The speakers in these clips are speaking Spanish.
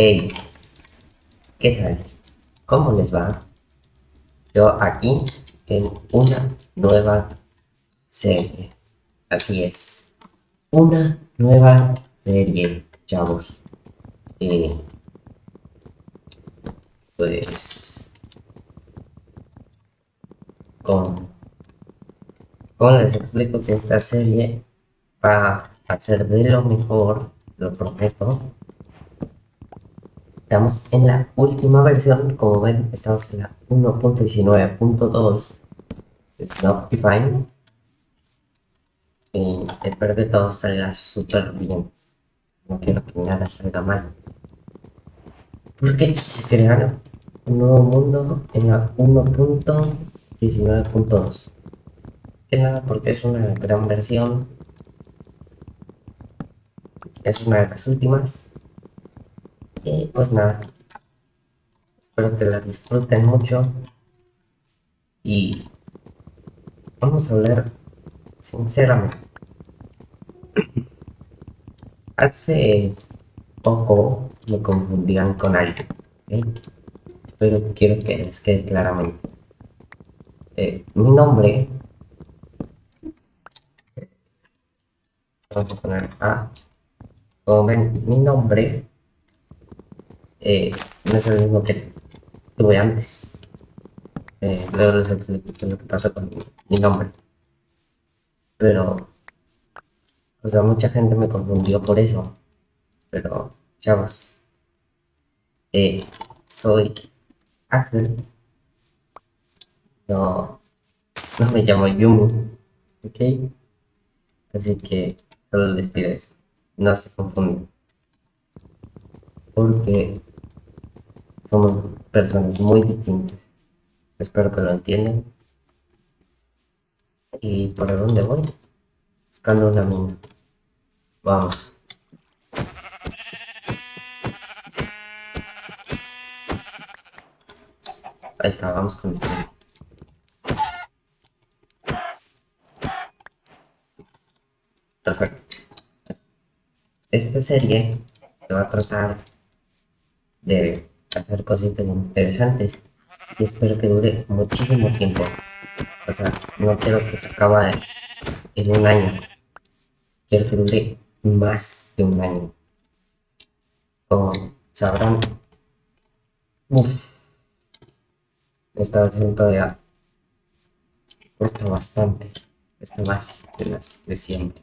Hey, ¿qué tal? ¿Cómo les va? Yo aquí en una nueva serie. Así es. Una nueva serie, chavos. Eh, pues... Con... ¿Cómo les explico que esta serie va a ser de lo mejor? Lo prometo Estamos en la última versión, como ven, estamos en la 1.19.2 de Y espero que todo salga súper bien. No quiero que nada salga mal. Porque se crear un nuevo mundo en la 1.19.2. Que nada, porque es una gran versión. Es una de las últimas y pues nada, espero que la disfruten mucho. Y vamos a hablar sinceramente. Hace poco me confundían con alguien, pero quiero que les quede claramente. Eh, mi nombre, vamos a poner A, como ven, mi nombre eh, no es el mismo que tuve antes. Eh, luego lo que pasa con mi nombre. Pero, o sea, mucha gente me confundió por eso. Pero, chavos, eh, soy Axel. No, no me llamo Yumi, ¿ok? Así que solo les pido eso. No se confunden. Porque somos personas muy distintas. Espero que lo entiendan. ¿Y por dónde voy? Buscando una mina. Vamos. Ahí está, vamos con el Perfecto. Esta serie se va a tratar de hacer cositas interesantes y espero que dure muchísimo tiempo. O sea, no quiero que se acabe en un año. Quiero que dure más de un año. Como sabrán, uff, esta versión todavía cuesta bastante. Esta más de las de siempre.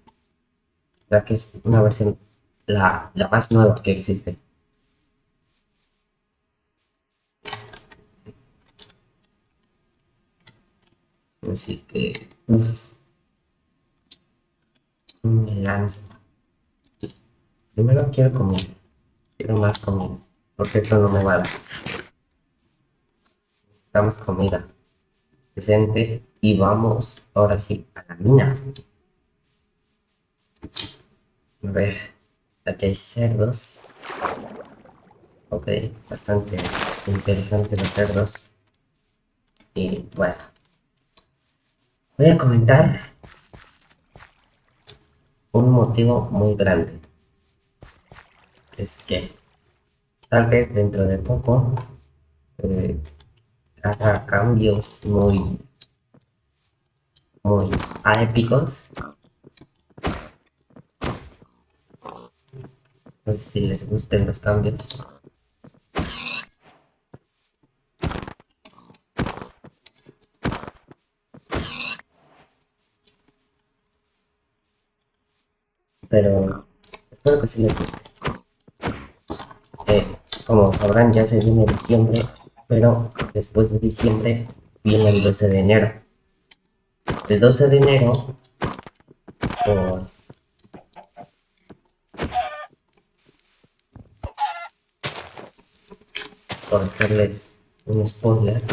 Ya que es una versión la, la más nueva que existe. Así que, me lanzo. Primero quiero comer. Quiero más comida. Porque esto no me va a dar. Necesitamos comida. Presente. Y vamos ahora sí a la mina. A ver. Aquí hay cerdos. Ok, bastante interesante los cerdos. Y bueno voy a comentar un motivo muy grande. Es que tal vez dentro de poco eh, haga cambios muy muy épicos. No sé si les gusten los cambios. Pero espero que sí les guste. Eh, como sabrán ya se viene diciembre, pero después de diciembre viene el 12 de enero. El 12 de enero, por, por hacerles un spoiler,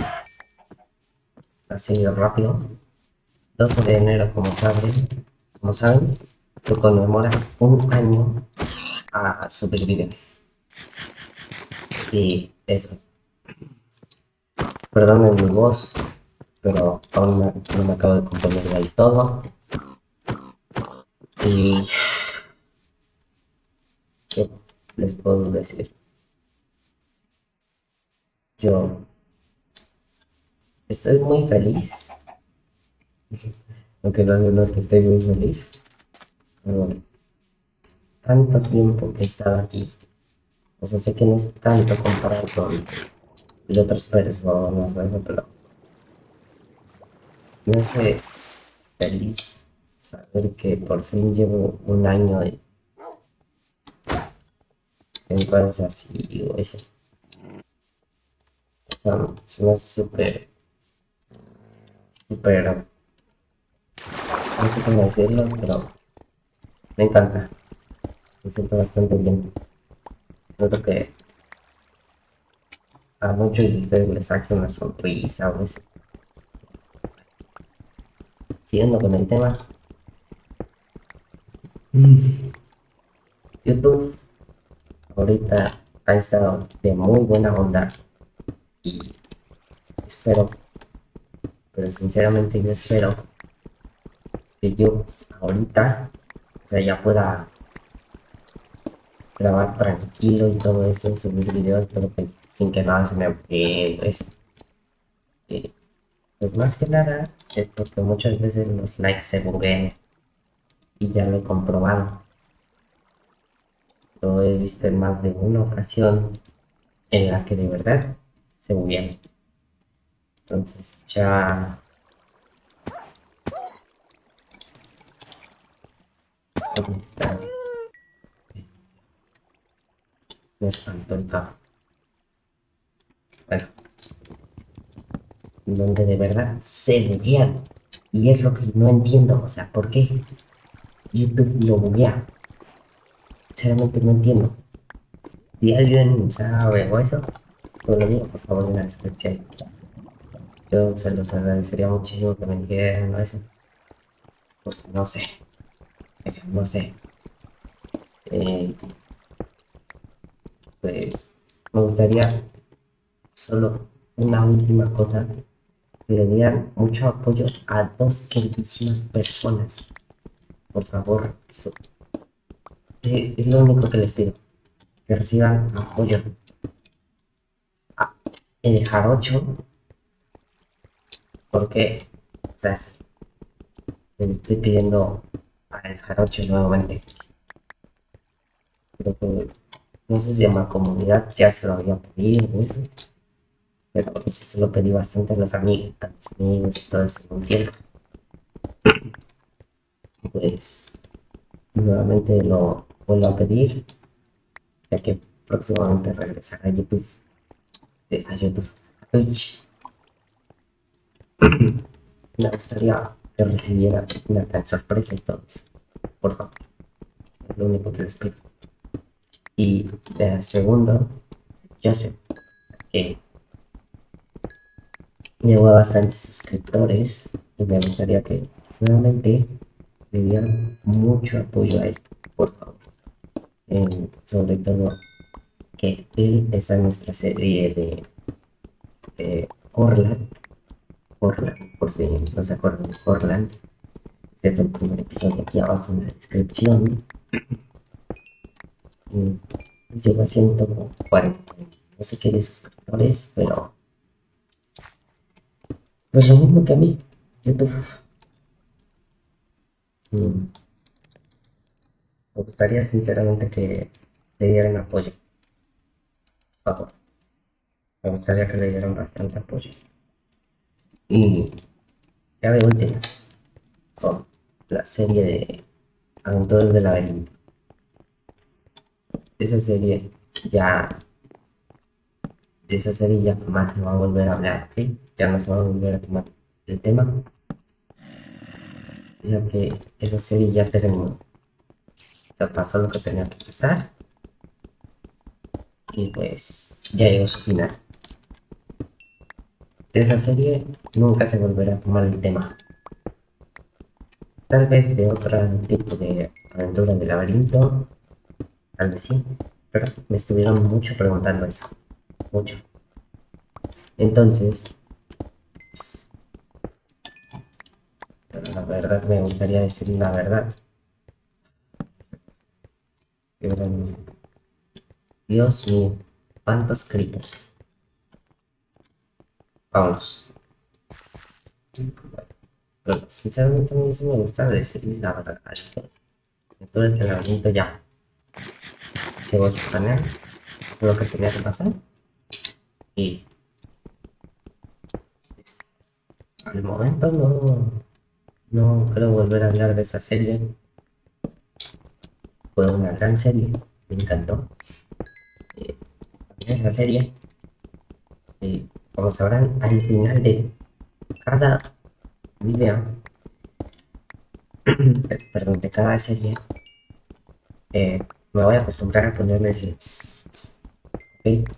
así rápido, 12 de enero como saben, como saben, que conmemora un año a supervivencia. Y eso. Perdonen mi voz, pero aún no me acabo de componer del todo. Y... ¿Qué les puedo decir? yo estoy muy feliz. Aunque no es que estoy muy feliz. Pero tanto tiempo que he estado aquí. O sea, sé que no es tanto comparado con otras personas, pero me hace feliz saber que por fin llevo un año en, en cosas así o eso. O sea, se me hace súper, súper, no sé cómo decirlo, pero me encanta. Me siento bastante bien. Creo que a muchos de ustedes les saque una sonrisa o eso. Siguiendo con el tema. YouTube ahorita ha estado de muy buena onda y espero, pero sinceramente yo espero que yo ahorita, sea, ya pueda grabar tranquilo y todo eso, subir videos, pero sin que nada se me eh, pues, pues más que nada es porque muchas veces los likes se buguean y ya lo he comprobado. Lo he visto en más de una ocasión en la que de verdad se buguean. Entonces ya... Me espantó el carro. Bueno, donde de verdad se buguean. Y es lo que no entiendo, o sea, ¿por qué YouTube lo buguea? Sinceramente no entiendo. Si alguien sabe o eso, pues lo digo, por favor, en la descripción. Yo se los agradecería muchísimo que me dijeran eso. Porque no sé. No sé. Eh, pues me gustaría solo una última cosa, le dieran mucho apoyo a dos queridísimas personas. Por favor, eh, es lo único que les pido, que reciban apoyo. A el jarocho, porque, o sea, les estoy pidiendo a el jarocho nuevamente. Creo que, no sé si llama comunidad, ya se lo había pedido, eso pero eso se lo pedí bastante a los amigos, a los amigos y todo eso, tiempo. Pues nuevamente lo vuelvo a pedir, ya que próximamente regresará a YouTube, a YouTube, Twitch. Me gustaría que recibiera una gran sorpresa y eso, por favor. Lo único que les pido. Y de segundo, sé que llegó a bastantes suscriptores y me gustaría que nuevamente le dieran mucho apoyo a él, por favor. sobre todo que él está en nuestra serie de, de Corland, por si no se acuerdan de Corland, este es el primer episodio aquí abajo en la descripción. Llegó a 140, no sé qué de suscriptores, pero pues lo mismo que a mí, YouTube. Mm. Me gustaría sinceramente que le dieran apoyo. Por favor. Me gustaría que le dieran bastante apoyo. Y ya de últimas, con la serie de Aventuras del Laberinto. Esa serie ya de esa serie ya jamás se va a volver a hablar, ¿ok? Ya no se va a volver a tomar el tema. Ya que esa serie ya terminó. Ya pasó lo que tenía que pasar. Y pues ya llegó su final. De esa serie nunca se volverá a tomar el tema. Tal vez de otro tipo de aventura de laberinto. Tal vez sí. Pero me estuvieron mucho preguntando eso mucho. Entonces, pero la verdad me gustaría decir la verdad. Dios mío, cuántos creepers. Vamos. Sinceramente a mí sí me gusta decirle la verdad. Entonces el laberinto ya. A su canal. Lo que tenía que pasar. Y al momento no, no creo volver a hablar de esa serie. Fue una gran serie, me encantó. Eh, esa serie, eh, como sabrán, al final de cada video, perdón, de cada serie, eh, me voy a acostumbrar a ponerme el ¿ok?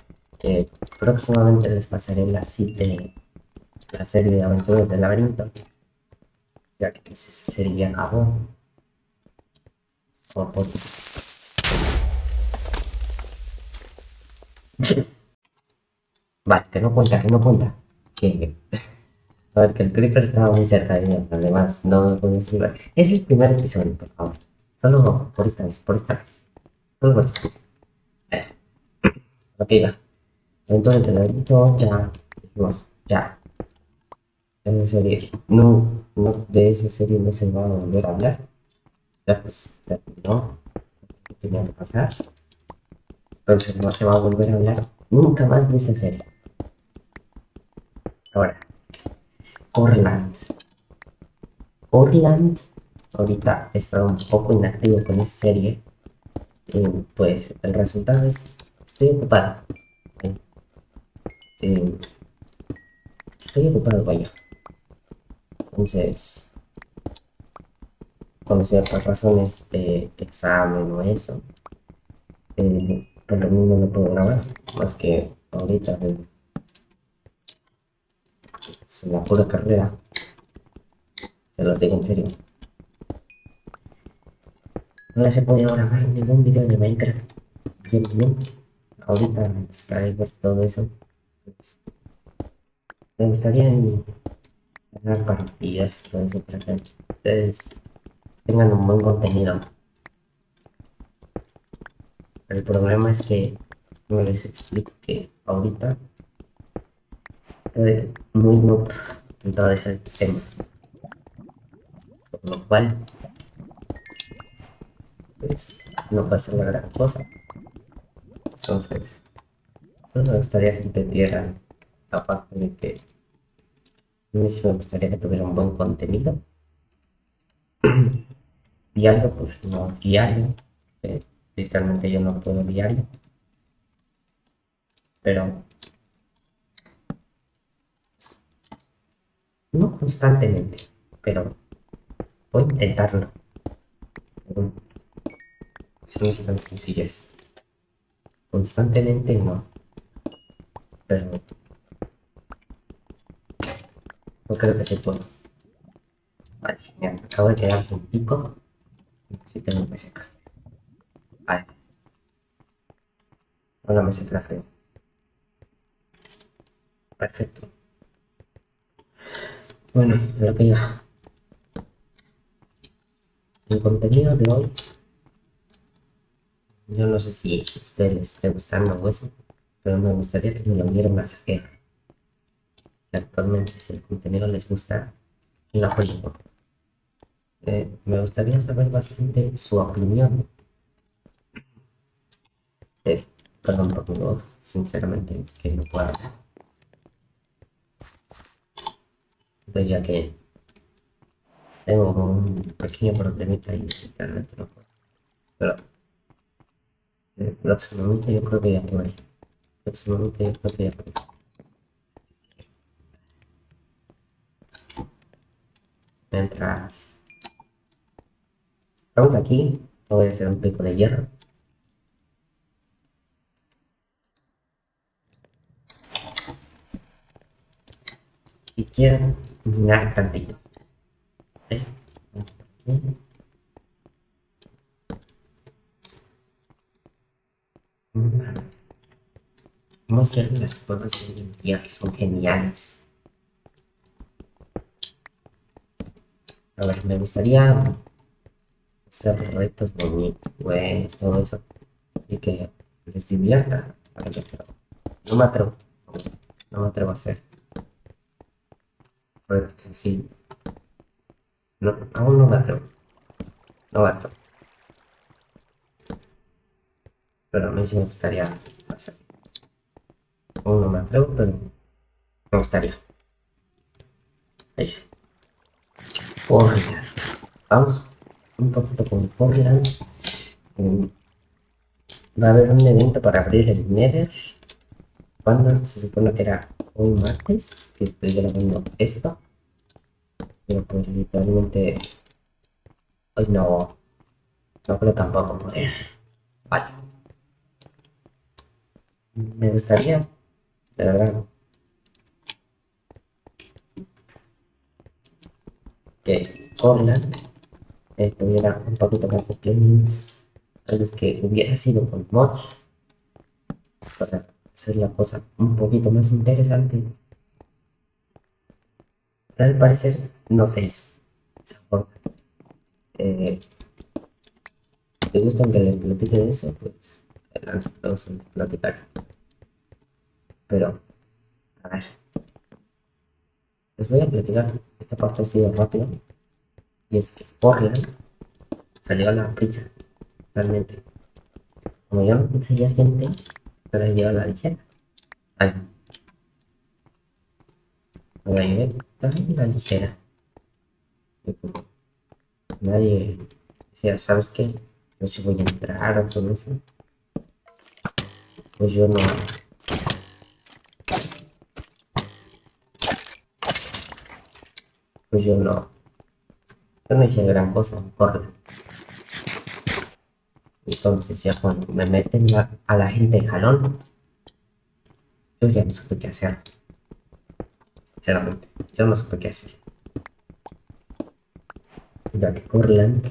próximamente les pasaré la, de la serie de aventuras del laberinto, ya que esa serie acabó. Oh, por... vale, que no cuenta, que no cuenta. Que... A ver, que el creeper estaba muy cerca de mí, además no me podía salvar. Es el primer episodio, por favor. Solo por esta vez, por esta. Solo por esta vez. Ok, va. Entonces el ya dijimos, ya. Esa serie, no, no, de esa serie no se va a volver a hablar. Ya pues, ya no. ¿Qué tenía que pasar? Entonces no se va a volver a hablar nunca más de esa serie. Ahora, Orland. Orland, ahorita está un poco inactivo con esa serie. Eh, pues el resultado es, estoy ocupado. Eh, estoy ocupado, vaya. Entonces, por ciertas razones de examen o eso, eh, por lo mismo no puedo grabar, más que ahorita es la pura carrera. Se lo digo en serio. No les he podido grabar ningún video de Minecraft. Bien, bien. Ahorita Skype, todo eso. Me gustaría ganar partidas todo eso para que ustedes tengan un buen contenido. El problema es que no les explico que ahorita muy noob en todo ese tema. Por lo cual, pues no pasa la gran cosa. Entonces, pues me gustaría que entendieran aparte de que a mí sí me gustaría que tuviera un buen contenido. diario, pues no diario. Eh, literalmente yo no puedo diario. Pero no constantemente, pero voy a intentarlo. Si no es tan sencillas. Constantemente no. Pero no creo que se pueda. Vale, me acabo de quedar sin pico. Necesito un PC crafteo. Vale. Ahora me se crafteo. Perfecto. Bueno, lo que ya. El contenido de hoy. Yo no sé si a ustedes les esté gustando o eso, pero me gustaría que me lo vieran a saber actualmente si el contenido les gusta, lo apoyen. Eh, me gustaría saber bastante su opinión. Eh, perdón por mi voz, sinceramente es que no puedo Pues ya que tengo un pequeño problemita no puedo. Pero eh, próximamente yo creo que ya puedo. Próximamente yo creo que ya puedo. mientras estamos aquí voy a hacer un pico de hierro y quiero minar tantito ¿Eh? Vamos a hacer las pruebas de día que son geniales. A ver, me gustaría hacer retos bonitos, todo eso. Y que les divierta. no me atrevo. No me atrevo a hacer. Sí. No, aún no me atrevo. No me atrevo. Pero a mí sí me gustaría hacer. Aún no me atrevo, pero me gustaría. Ahí. Portland. Vamos un poquito con Portland. Mm. Va a haber un evento para abrir el Nether. Cuando se supone que era un martes que estoy grabando esto. Pero pues literalmente hoy no, no creo tampoco poder. Vale. Me gustaría, de verdad, que Corland tuviera un poquito más de plugins, tal vez que hubiera sido con mods para hacer la cosa un poquito más interesante. al parecer no se hizo. Eh, ¿Te gustan que les platique de eso? Pues adelante, vamos a platicar. Pero, a ver. Les voy a platicar. Esta parte ha sido rápida. Y es que Portland salió a la prisa. Realmente. Como yo no conseguía gente, se la lleva la ligera. Ay. Me la llevé la ligera. Nadie decía, ¿sabes qué? No sé si voy a entrar o todo eso. Pues yo no, pues yo no, yo no hice gran cosa, corre. Entonces ya cuando me meten a la gente en jalón, yo ya no supe qué hacer. Sinceramente, yo no supe qué hacer. Ya que Corland,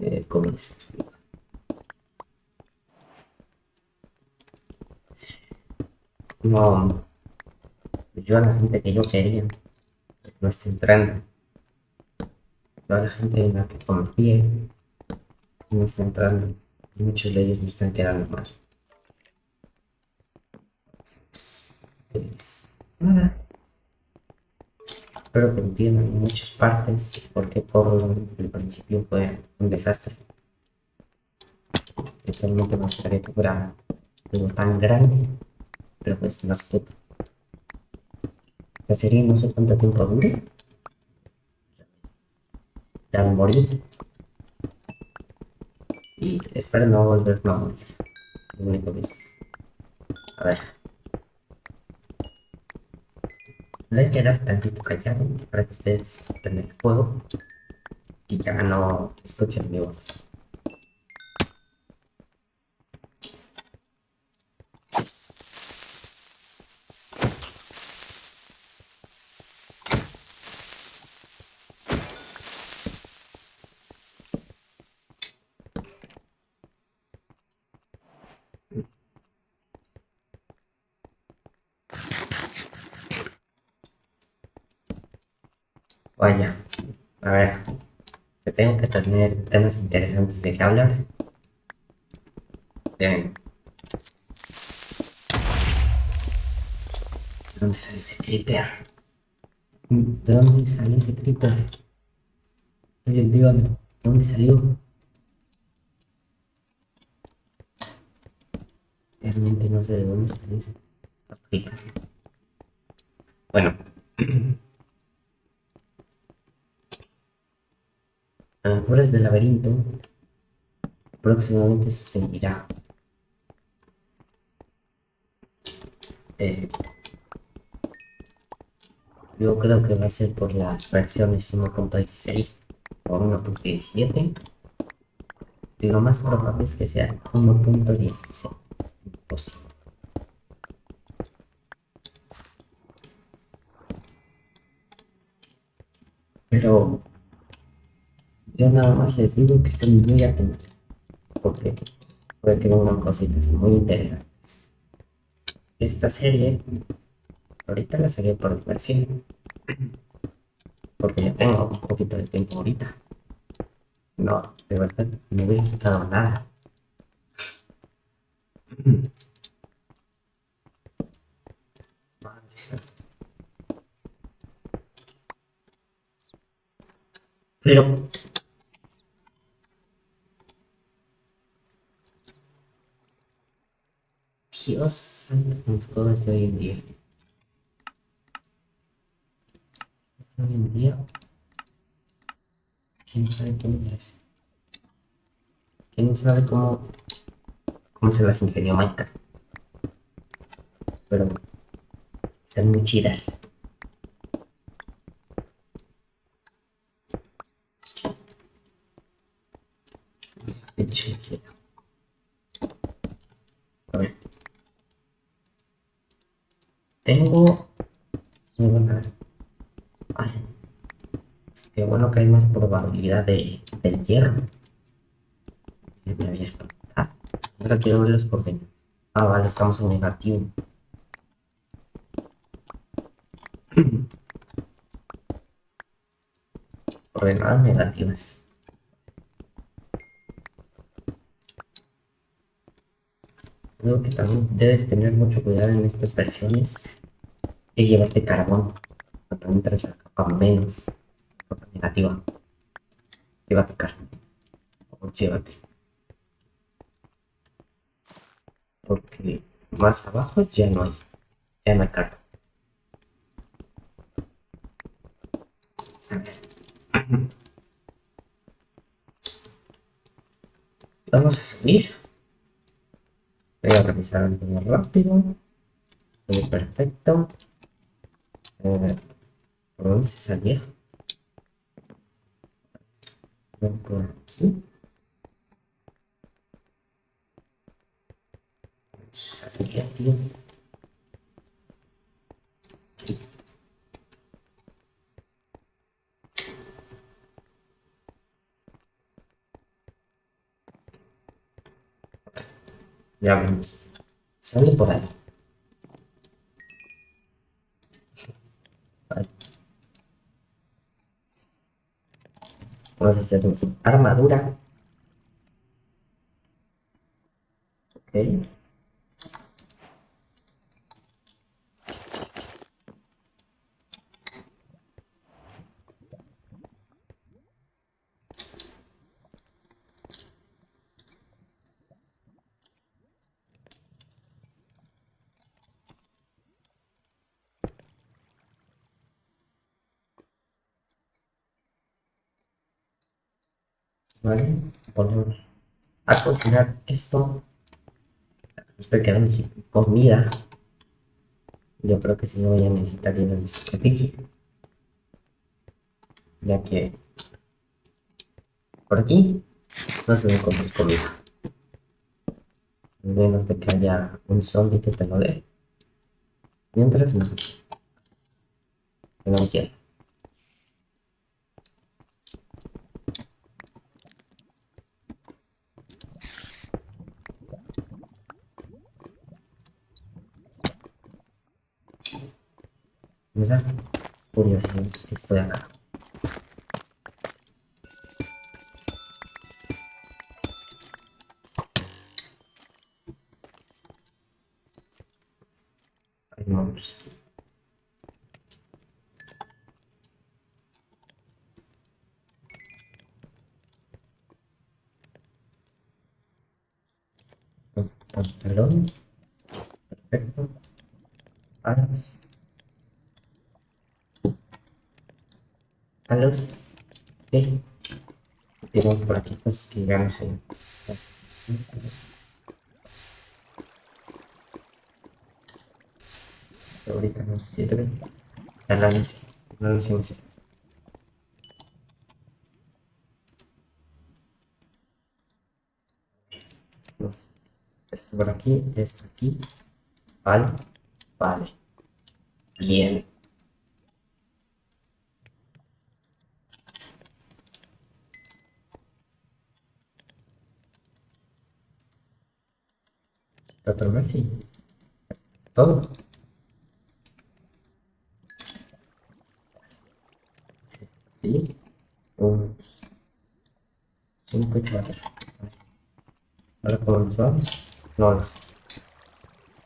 eh, ¿cómo es? No, yo a la gente que yo quería no está entrando. Toda la gente en la que confié no está entrando. Muchos de ellos me están quedando mal. Pues, nada. Entiendan en muchas partes porque todo el principio fue un desastre. Totalmente me gustaría que fuera algo tan grande, pero pues más puto. La serie no sé cuánto tiempo dure. Ya me morí. Y espero no volver a morir. A ver. Voy a quedar tantito callado para que ustedes disfruten el juego y ya no escuchen mi voz. Vaya, a ver, que tengo que tener temas interesantes de qué hablar. Bien. ¿De dónde sale ese creeper? ¿De dónde sale ese creeper? Oye, dígame, ¿de dónde salió? Realmente no sé de dónde salió ese creeper. Bueno. Aventuras del laberinto próximamente se seguirá. Eh, yo creo que va a ser por las versiones 1.16 o 1.17. Y lo más probable es que sea 1.16. Imposible. Pero yo nada más les digo que estén muy atentos, porque puede que vengan cositas muy interesantes. Esta serie, ahorita la saqué por diversión, porque ya tengo un poquito de tiempo ahorita. No, de verdad, no hubiera sacado nada. Pero... Dios santo, con cosas de hoy en día. En día... ¿Quién sabe cómo es? ¿Quién sabe cómo... cómo se las ingenió Minecraft? Pero... Están muy chidas. A ver. Tengo... Ay. Es que bueno que hay más probabilidad de, del hierro. Me había espantado. Ahora quiero ver los coordenadas. Ah, vale, estamos en negativo. coordenadas negativas. Creo que también debes tener mucho cuidado en estas versiones es llevarte carbón cuando entras a menos negativa. Llévate carbón. O llévate. Porque más abajo ya no hay. Ya no hay carbón. Vamos a subir. Voy a revisar algo rápido. Todo perfecto. Eh, ¿Por dónde se salía? Por aquí. Se salía, tío. Ya vemos. Sale por ahí. Vale. Vamos a hacer armadura. Ok. ¿vale? Ponemos a cocinar esto. Estoy quedando sin comida. Yo creo que si no voy a necesitar ir al sacrificio. Ya que por aquí no se me comer comida. Menos de que haya un zombie que te lo dé. Mientras no. No quiero. Me da curiosidad que estoy acá. Ahí vamos. Pantalón. Perfecto. Alas. Alas. Ok. Tenemos por aquí cosas que ya no sé. Ahorita no sirve. Análisis. Análisis. Dos. Esto por aquí, esto aquí. Vale. Vale. Bien. Otro y todo. Sí. Un 5 y 4. Ahora nos vamos. No lo sé.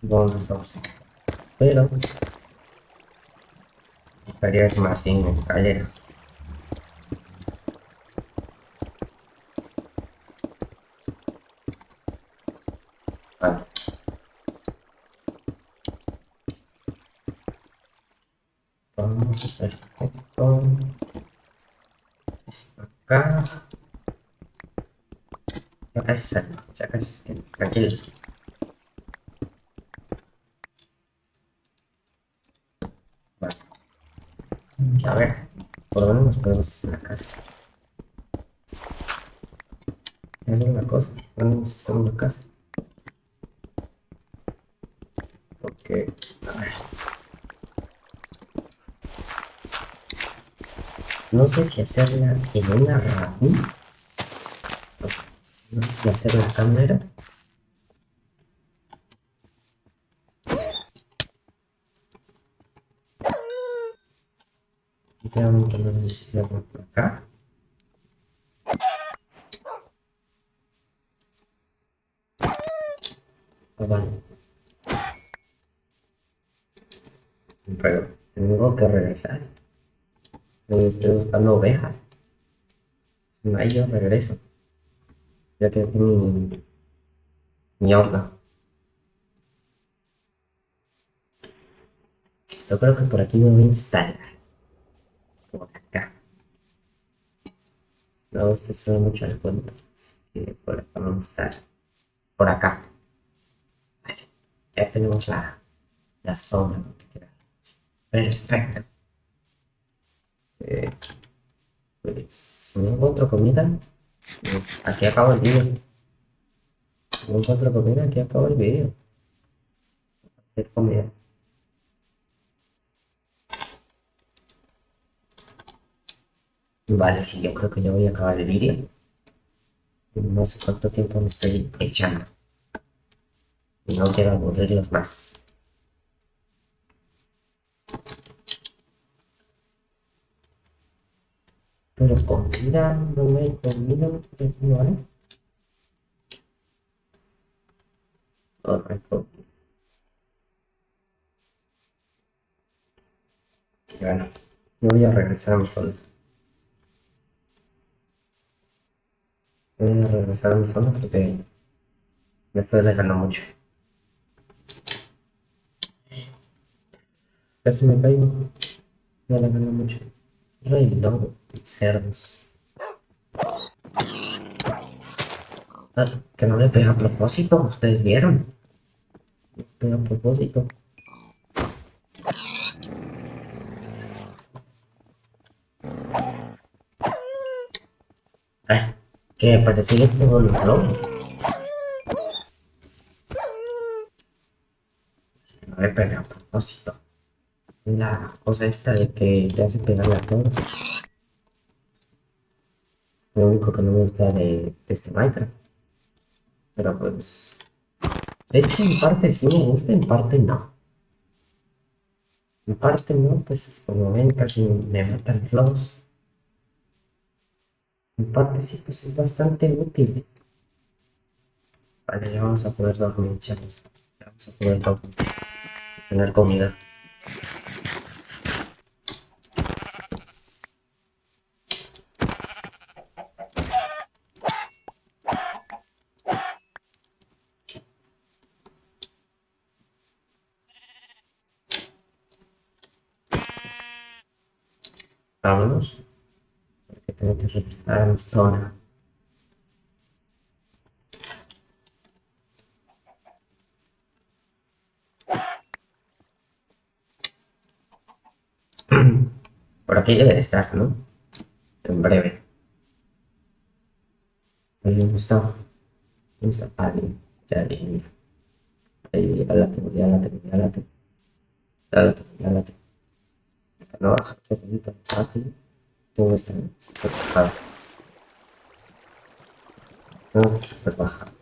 ¿Dónde nos vamos? Pero estaría más en el. vektor maka Yakas, yakas, yakas, A ver, por lo menos podemos hacer la casa. Es la cosa, podemos hacer una casa. No sé si hacerla en una sea, no sé si hacer la cámara. Sinceramente no sé si hacerlo por acá. Ah, vale. Pero tengo que regresar. Yo estoy buscando ovejas. Si no hay, yo regreso. Ya que aquí mi, mi horno. Yo creo que por aquí me voy a instalar. Por acá. No, esto suena mucho al cuento. Así que por acá vamos a estar. Por acá. Vale. Ya tenemos la, la zona donde. Perfecto. Eh, pues, no encuentro comida, aquí acabo el vídeo. No encuentro comida, aquí acabo el vídeo. Hacer comida. Vale, sí, yo creo que ya voy a acabar el vídeo. No sé cuánto tiempo me estoy echando. Y no quiero aburrirlos más. Pero comida no me he comido, ¿vale? Correcto. Bueno, yo voy a regresar a mi zona. Voy a regresar a mi zona porque me estoy alejando mucho. Casi me caigo. Me alejando mucho. Rey lobo, cerdos. Ah, que no le pega a propósito, ustedes vieron. Le pega a propósito. Ah, que persigue todo el balón. No le pega a propósito. La cosa esta de que te hace pegarle a todos. Lo único que no me gusta de, este Minecraft. Pero pues... De hecho, en parte sí me gusta, en parte no. En parte no, pues es como ven, casi me matan los. En parte sí, pues es bastante útil. Vale, ya vamos a poder dormir, chavos. Ya vamos a poder dormir. Tener comida. Porque tengo que regresar a mi zona. Por aquí debe de estar, ¿no? En breve. Ahí está. ¿Dónde está? Ah, bien. Ya, bien. Ahí, ya la tengo, ya la tengo, ya la tengo. Ya la tengo, ya la tengo. No baja, bonito, fácil. Todo está súper bajado. Todo está súper bajado.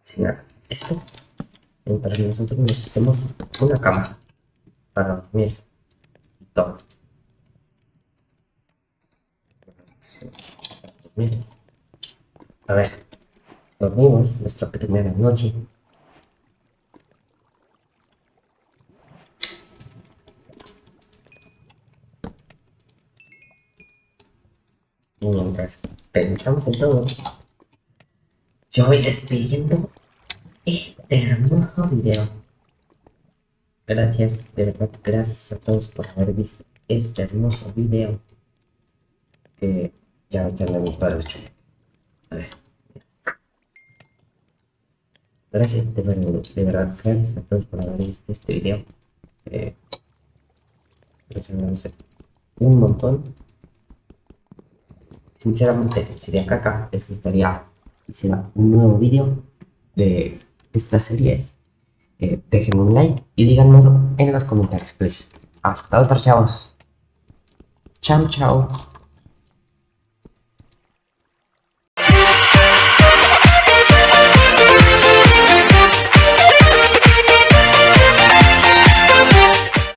Sin nada. Esto. Mientras nosotros nos hacemos una cama para dormir todo. Sí. A ver, dormimos nuestra primera noche. Y pensamos en todo, yo voy despidiendo este hermoso video. Gracias, de verdad, gracias a todos por haber visto. este hermoso video que ya va a estar en para A ver. Gracias, de, de, verdad, gracias a todos por haber visto este video. Eh, gracias, un montón. Sinceramente, sería caca, les gustaría hiciera un nuevo video de esta serie. Eh, déjenme un like y díganmelo en los comentarios, please. Hasta otra, chavos. Chao, chao.